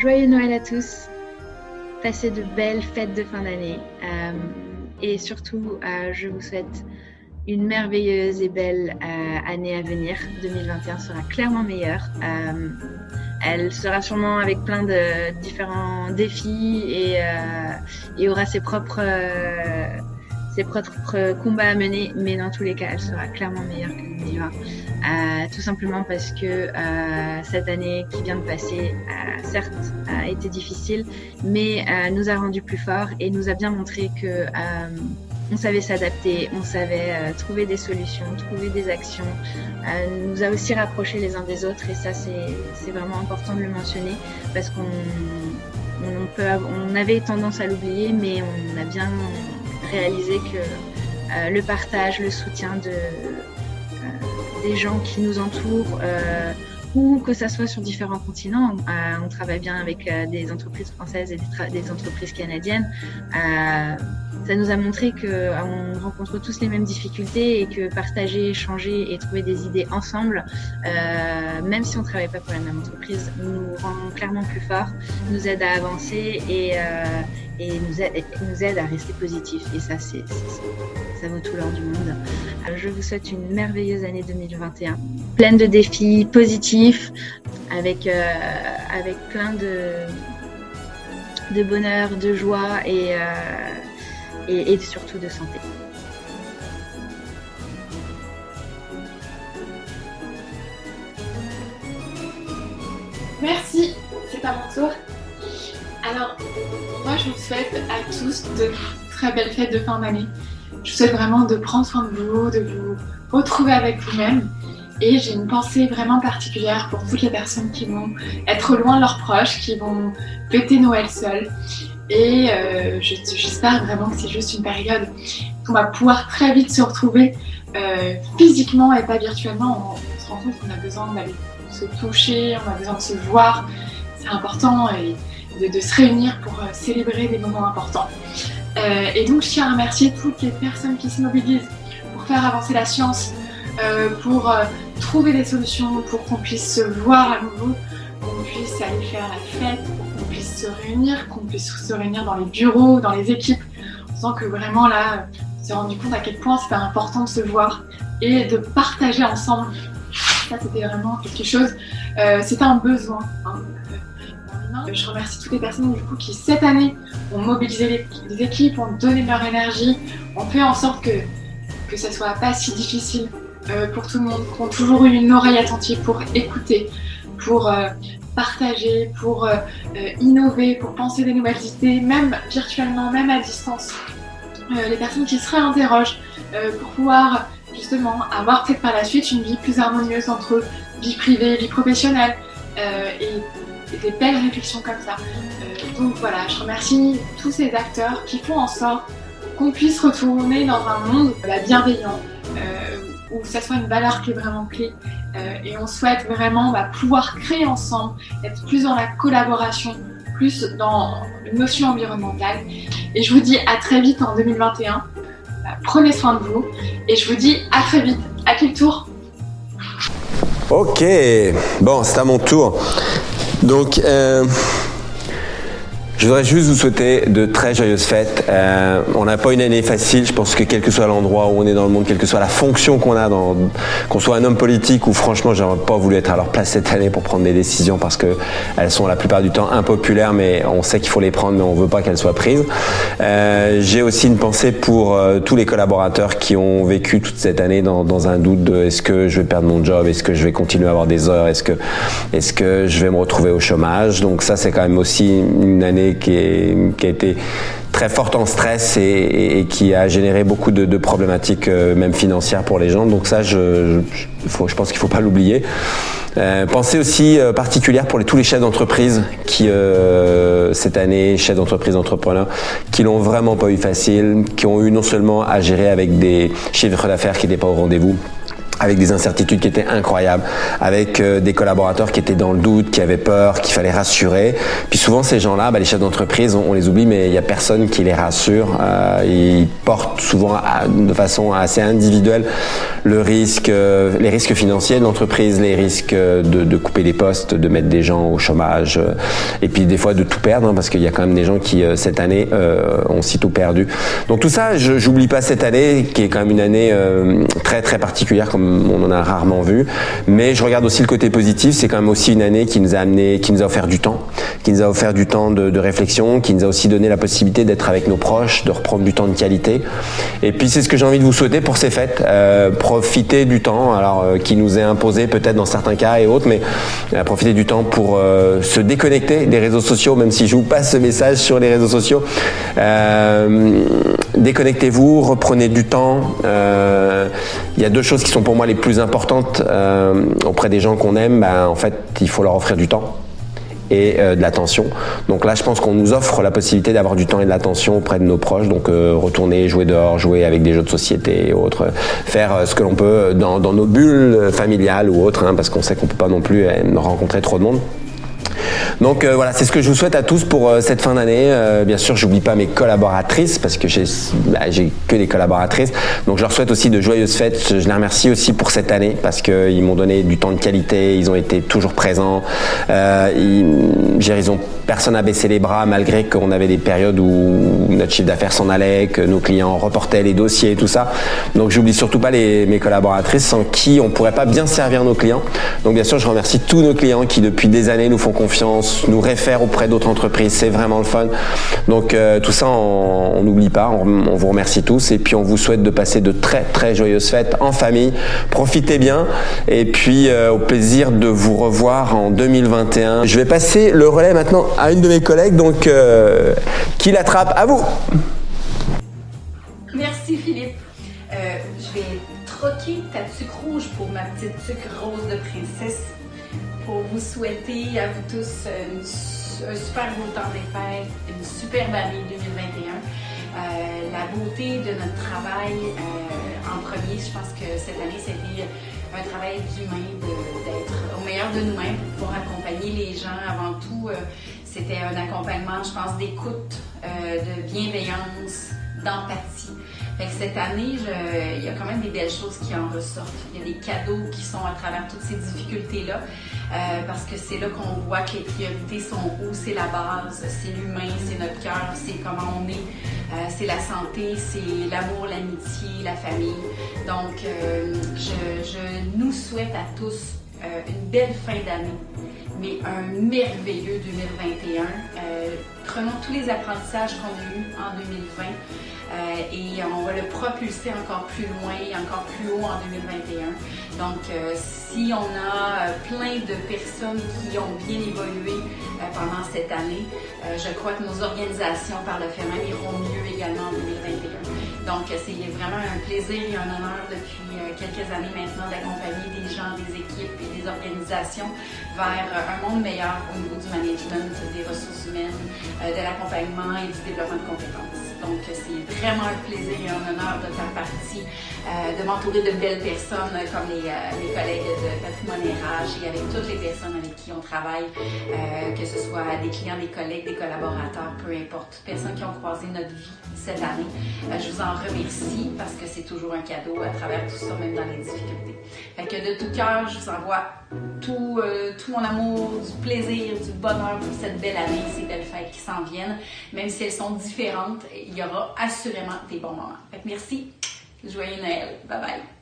Joyeux Noël à tous. Passez de belles fêtes de fin d'année. Euh, et surtout, euh, je vous souhaite une merveilleuse et belle euh, année à venir. 2021 sera clairement meilleure. elle sera sûrement avec plein de différents défis et, et aura ses propres ses propres combats à mener, mais dans tous les cas, elle sera clairement meilleure que 2020. Euh, tout simplement parce que euh, cette année qui vient de passer, euh, certes, a été difficile, mais euh, nous a rendu plus forts et nous a bien montré que euh, on savait s'adapter, on savait euh, trouver des solutions, trouver des actions, nous a aussi rapprochés les uns des autres et ça c'est vraiment important de le mentionner parce qu'on avait tendance à l'oublier, mais on a bien réaliser que euh, le partage, le soutien de, euh, des gens qui nous entourent, euh, ou que ça soit sur différents continents. on travaille bien avec des entreprises françaises et des, entreprises canadiennes. Ça nous a montré qu'on rencontre tous les mêmes difficultés et que partager, échanger et trouver des idées ensemble, même si on ne travaille pas pour la même entreprise, nous rend clairement plus forts, nous aide à avancer et, et nous aide, nous à rester positif. Et ça, c'est, ça vaut tout l'or du monde. Alors, je vous souhaite une merveilleuse année 2021, pleine de défis positifs, avec, euh, avec plein de, de bonheur, de joie et, euh, et, surtout de santé. Merci, c'est à mon tour. Alors, moi je vous souhaite à tous de très belles fêtes de fin d'année. Je vous souhaite vraiment de prendre soin de vous, de vous retrouver avec vous-même. Et j'ai une pensée vraiment particulière pour toutes les personnes qui vont être loin de leurs proches, qui vont fêter Noël seules. Et euh, j'espère vraiment que c'est juste une période qu'on va pouvoir très vite se retrouver euh, physiquement et pas virtuellement. On, se rend compte qu'on a besoin d'aller se toucher, on a besoin de se voir. C'est important et de, se réunir pour euh, célébrer des moments importants. Et donc, je tiens à remercier toutes les personnes qui se mobilisent pour faire avancer la science, pour trouver des solutions, pour qu'on puisse se voir à nouveau, qu'on puisse aller faire la fête, puisse se réunir, qu'on puisse se réunir dans les bureaux, dans les équipes. On sent que vraiment là, on s'est rendu compte à quel point c'était important de se voir et de partager ensemble. Ça, c'était vraiment quelque chose, c'était un besoin. Hein. Je remercie toutes les personnes du coup, qui cette année ont mobilisé les, équipes, ont donné leur énergie, ont fait en sorte que, que ça soit pas si difficile euh, pour tout le monde, qui ont toujours eu une oreille attentive pour écouter, pour euh, partager, pour euh, innover, pour penser des nouvelles idées, même virtuellement, même à distance. les personnes qui se réinterrogent pour pouvoir justement avoir peut-être par la suite une vie plus harmonieuse entre vie privée vie professionnelle et des belles réflexions comme ça. Euh, donc voilà, je remercie tous ces acteurs qui font en sorte qu'on puisse retourner dans un monde bienveillant, euh, où ça soit une valeur qui est vraiment clé. Euh, et on souhaite vraiment bah, pouvoir créer ensemble, être plus dans la collaboration, plus dans une notion environnementale. Et je vous dis à très vite en 2021. Bah, prenez soin de vous. Et je vous dis à très vite. À quel tour Ok, bon, c'est à mon tour. Donc, euh, je voudrais juste vous souhaiter de très joyeuses fêtes. Euh, on n'a pas une année facile. Je pense que quel que soit l'endroit où on est dans le monde, quelle que soit la fonction qu'on a, qu'on soit un homme politique ou franchement, j'aurais pas voulu être à leur place cette année pour prendre des décisions parce que elles sont la plupart du temps impopulaires, mais on sait qu'il faut les prendre, mais on veut pas qu'elles soient prises. Euh, J'ai aussi une pensée pour euh, tous les collaborateurs qui ont vécu toute cette année dans, un doute de est-ce que je vais perdre mon job, est-ce que je vais continuer à avoir des heures, est-ce que est-ce que je vais me retrouver au chômage. Donc ça, c'est quand même aussi une année qui, a été très forte en stress et, qui a généré beaucoup de, problématiques, euh, même financières pour les gens. Donc ça, je, pense qu'il ne faut pas l'oublier. Euh, pensée aussi euh, particulière pour tous les chefs d'entreprise qui, euh, cette année, chefs d'entreprise, entrepreneurs, qui l'ont vraiment pas eu facile, qui ont eu non seulement à gérer avec des chiffres d'affaires qui n'étaient pas au rendez-vous, avec des incertitudes qui étaient incroyables, avec euh, des collaborateurs qui étaient dans le doute, qui avaient peur, qu'il fallait rassurer. Puis souvent ces gens-là, bah, les chefs d'entreprise, on, les oublie, mais il n'y a personne qui les rassure. Euh, ils portent souvent de façon assez individuelle le risque, euh, les risques financiers de l'entreprise, les risques de, couper les postes, de mettre des gens au chômage, et puis des fois de tout perdre, hein, parce qu'il y a quand même des gens qui cette année ont si tout perdu. Donc tout ça, j'oublie pas cette année, qui est quand même une année très très particulière comme on en a rarement vu. Mais je regarde aussi le côté positif, c'est quand même aussi une année qui nous a amené, qui nous a offert du temps, qui nous a offert du temps de, réflexion, qui nous a aussi donné la possibilité d'être avec nos proches, de reprendre du temps de qualité. Et puis c'est ce que j'ai envie de vous souhaiter pour ces fêtes. Euh, profiter du temps, alors euh, qui nous est imposé peut-être dans certains cas et autres, mais euh, profiter du temps pour se déconnecter des réseaux sociaux, même si je vous passe ce message sur les réseaux sociaux. déconnectez-vous, reprenez du temps. Il y a deux choses qui sont pour moi les plus importantes euh, auprès des gens qu'on aime. Ben, en fait, il faut leur offrir du temps et euh, de l'attention. Donc là, je pense qu'on nous offre la possibilité d'avoir du temps et de l'attention auprès de nos proches. Donc euh, retourner, jouer dehors, jouer avec des jeux de société et autres, faire ce que l'on peut dans, nos bulles familiales ou autres, hein, parce qu'on sait qu'on peut pas non plus rencontrer trop de monde. Donc euh, voilà, c'est ce que je vous souhaite à tous pour euh, cette fin d'année. Euh, bien sûr, j'oublie pas mes collaboratrices parce que bah, j'ai que des collaboratrices. Donc je leur souhaite aussi de joyeuses fêtes. Je les remercie aussi pour cette année parce qu'ils m'ont donné du temps de qualité. Ils ont été toujours présents. ils, ils ont personne à baisser les bras malgré qu'on avait des périodes où notre chiffre d'affaires s'en allait, que nos clients reportaient les dossiers et tout ça. Donc j'oublie surtout pas les, mes collaboratrices sans qui on pourrait pas bien servir nos clients. Donc bien sûr, je remercie tous nos clients qui depuis des années nous font confiance, nous réfèrent auprès d'autres entreprises. C'est vraiment le fun. Donc euh, tout ça, on n'oublie pas. On, vous remercie tous et puis on vous souhaite de passer de très très joyeuses fêtes en famille. Profitez bien et puis euh, au plaisir de vous revoir en 2021. Je vais passer le relais maintenant à une de mes collègues, donc euh, qui l'attrape À vous Merci Philippe. Euh, je vais troquer ta sucre rouge pour ma petite sucre rose de princesse pour vous souhaiter à vous tous un super beau temps des fêtes, une superbe année 2021. Euh, la beauté de notre travail en premier, je pense que cette année c'était un travail d'humain, d'être au meilleur de nous-mêmes pour accompagner les gens avant tout c'était un accompagnement, je pense, d'écoute, euh, de bienveillance, d'empathie. cette année, il y a quand même des belles choses qui en ressortent. Il y a des cadeaux qui sont à travers toutes ces difficultés-là, euh, parce que c'est là qu'on voit que les priorités sont où, c'est la base, c'est l'humain, c'est notre cœur, c'est comment on est, euh, c'est la santé, c'est l'amour, l'amitié, la famille. Donc, je nous souhaite à tous une belle fin d'année mais un merveilleux 2021. Euh, prenons tous les apprentissages qu'on a eus en 2020 euh, et on va le propulser encore plus loin et encore plus haut en 2021. Donc, euh, si on a plein de personnes qui ont bien évolué pendant cette année, je crois que nos organisations par le fait même iront mieux également en 2021. Donc, c'est vraiment un plaisir et un honneur depuis quelques années maintenant d'accompagner des gens, des équipes et des organisations vers un monde meilleur au niveau du management, des ressources humaines, euh, de l'accompagnement et du développement de compétences. Donc, c'est vraiment un plaisir et un honneur de faire partie, euh, de m'entourer de belles personnes comme les, euh, collègues de Patrimoine RH et avec toutes les personnes avec qui on travaille, que ce soit des clients, des collègues, des collaborateurs, peu importe, personnes qui ont croisé notre vie cette année. je vous en remercie parce que c'est toujours un cadeau à travers tout ça, même dans les difficultés. Fait que de tout cœur, je vous envoie tout, tout mon amour, du plaisir, du bonheur pour cette belle année, ces belles fêtes qui s'en viennent, même si elles sont différentes il y aura assurément des bons moments. merci. Joyeux Noël. Bye bye.